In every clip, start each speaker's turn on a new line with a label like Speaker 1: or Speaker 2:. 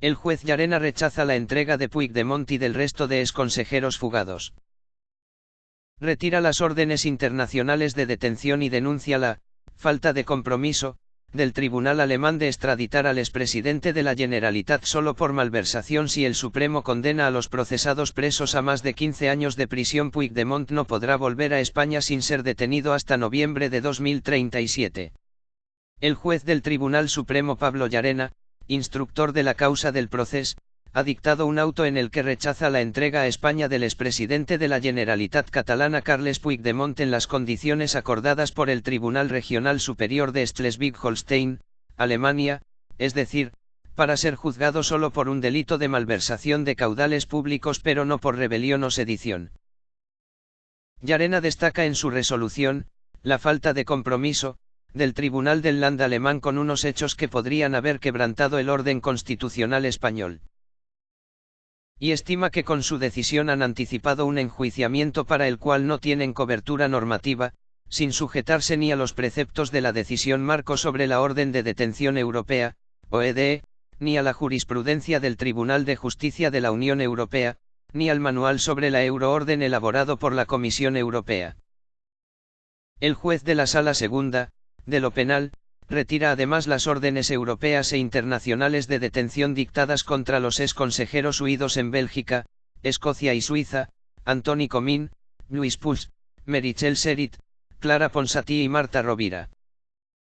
Speaker 1: El juez Llarena rechaza la entrega de Puigdemont y del resto de exconsejeros fugados. Retira las órdenes internacionales de detención y denuncia la falta de compromiso del Tribunal Alemán de extraditar al expresidente de la Generalitat solo por malversación si el Supremo condena a los procesados presos a más de 15 años de prisión Puigdemont no podrá volver a España sin ser detenido hasta noviembre de 2037. El juez del Tribunal Supremo Pablo Llarena, instructor de la causa del proceso, ha dictado un auto en el que rechaza la entrega a España del expresidente de la Generalitat catalana Carles Puigdemont en las condiciones acordadas por el Tribunal Regional Superior de Schleswig-Holstein, Alemania, es decir, para ser juzgado solo por un delito de malversación de caudales públicos pero no por rebelión o sedición. Yarena destaca en su resolución, la falta de compromiso, del Tribunal del Land alemán con unos hechos que podrían haber quebrantado el orden constitucional español. Y estima que con su decisión han anticipado un enjuiciamiento para el cual no tienen cobertura normativa, sin sujetarse ni a los preceptos de la decisión marco sobre la Orden de Detención Europea, OEDE, ni a la jurisprudencia del Tribunal de Justicia de la Unión Europea, ni al manual sobre la euroorden elaborado por la Comisión Europea. El juez de la Sala Segunda, de lo penal, retira además las órdenes europeas e internacionales de detención dictadas contra los ex consejeros huidos en Bélgica, Escocia y Suiza, Antoni Comín, Luis Puig, Merichel Serit, Clara Ponsatí y Marta Rovira.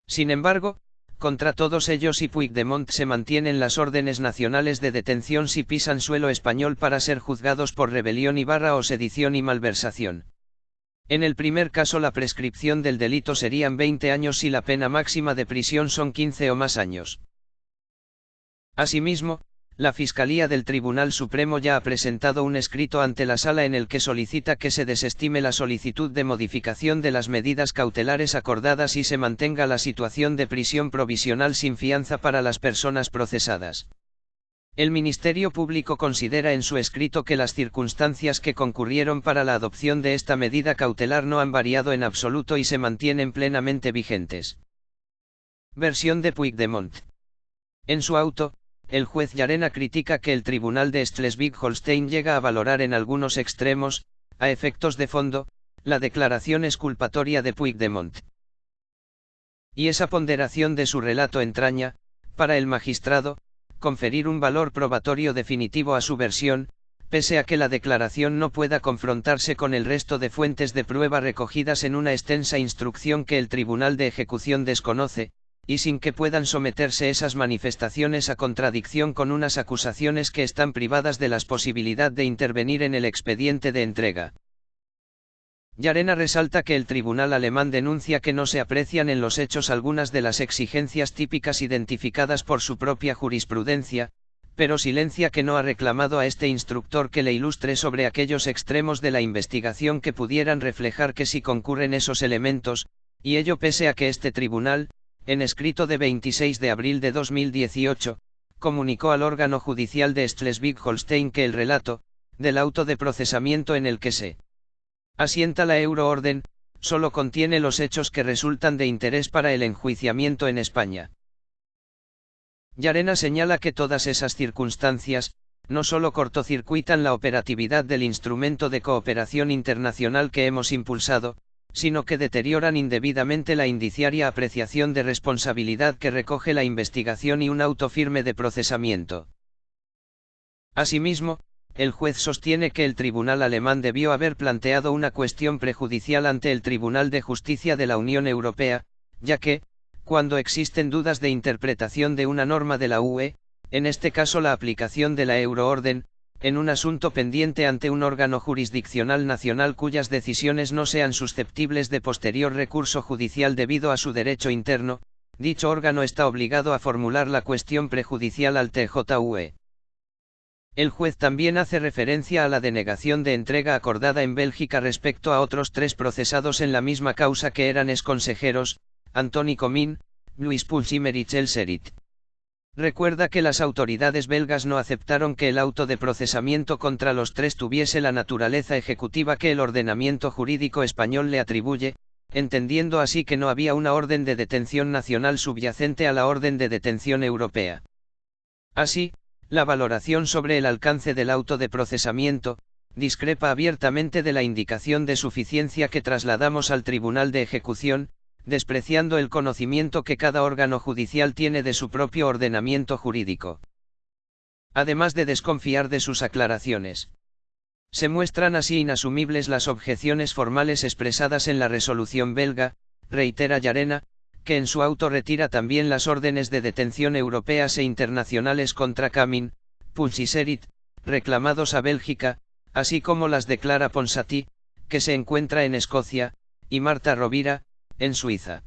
Speaker 1: Sin embargo, contra todos ellos y Puigdemont se mantienen las órdenes nacionales de detención si pisan suelo español para ser juzgados por rebelión y barra o sedición y malversación. En el primer caso la prescripción del delito serían 20 años y la pena máxima de prisión son 15 o más años. Asimismo, la Fiscalía del Tribunal Supremo ya ha presentado un escrito ante la sala en el que solicita que se desestime la solicitud de modificación de las medidas cautelares acordadas y se mantenga la situación de prisión provisional sin fianza para las personas procesadas. El Ministerio Público considera en su escrito que las circunstancias que concurrieron para la adopción de esta medida cautelar no han variado en absoluto y se mantienen plenamente vigentes. Versión de Puigdemont. En su auto, el juez Llarena critica que el Tribunal de Schleswig-Holstein llega a valorar en algunos extremos, a efectos de fondo, la declaración exculpatoria de Puigdemont. Y esa ponderación de su relato entraña, para el magistrado, conferir un valor probatorio definitivo a su versión, pese a que la declaración no pueda confrontarse con el resto de fuentes de prueba recogidas en una extensa instrucción que el Tribunal de Ejecución desconoce, y sin que puedan someterse esas manifestaciones a contradicción con unas acusaciones que están privadas de la posibilidad de intervenir en el expediente de entrega. Yarena resalta que el tribunal alemán denuncia que no se aprecian en los hechos algunas de las exigencias típicas identificadas por su propia jurisprudencia, pero silencia que no ha reclamado a este instructor que le ilustre sobre aquellos extremos de la investigación que pudieran reflejar que si concurren esos elementos, y ello pese a que este tribunal, en escrito de 26 de abril de 2018, comunicó al órgano judicial de Schleswig-Holstein que el relato, del auto de procesamiento en el que se asienta la euroorden, solo contiene los hechos que resultan de interés para el enjuiciamiento en España. Yarena señala que todas esas circunstancias, no solo cortocircuitan la operatividad del instrumento de cooperación internacional que hemos impulsado, sino que deterioran indebidamente la indiciaria apreciación de responsabilidad que recoge la investigación y un auto firme de procesamiento. Asimismo, el juez sostiene que el tribunal alemán debió haber planteado una cuestión prejudicial ante el Tribunal de Justicia de la Unión Europea, ya que, cuando existen dudas de interpretación de una norma de la UE, en este caso la aplicación de la euroorden, en un asunto pendiente ante un órgano jurisdiccional nacional cuyas decisiones no sean susceptibles de posterior recurso judicial debido a su derecho interno, dicho órgano está obligado a formular la cuestión prejudicial al TJUE. El juez también hace referencia a la denegación de entrega acordada en Bélgica respecto a otros tres procesados en la misma causa que eran exconsejeros, Antoni Comín, Luis Puig y Merichel Serit. Recuerda que las autoridades belgas no aceptaron que el auto de procesamiento contra los tres tuviese la naturaleza ejecutiva que el ordenamiento jurídico español le atribuye, entendiendo así que no había una orden de detención nacional subyacente a la orden de detención europea. Así, La valoración sobre el alcance del auto de procesamiento, discrepa abiertamente de la indicación de suficiencia que trasladamos al Tribunal de Ejecución, despreciando el conocimiento que cada órgano judicial tiene de su propio ordenamiento jurídico. Además de desconfiar de sus aclaraciones. Se muestran así inasumibles las objeciones formales expresadas en la resolución belga, reitera Yarena, que en su auto retira también las órdenes de detención europeas e internacionales contra Camin, Punsiserit, reclamados a Bélgica, así como las declara Ponsatí, que se encuentra en Escocia, y Marta Rovira, en Suiza.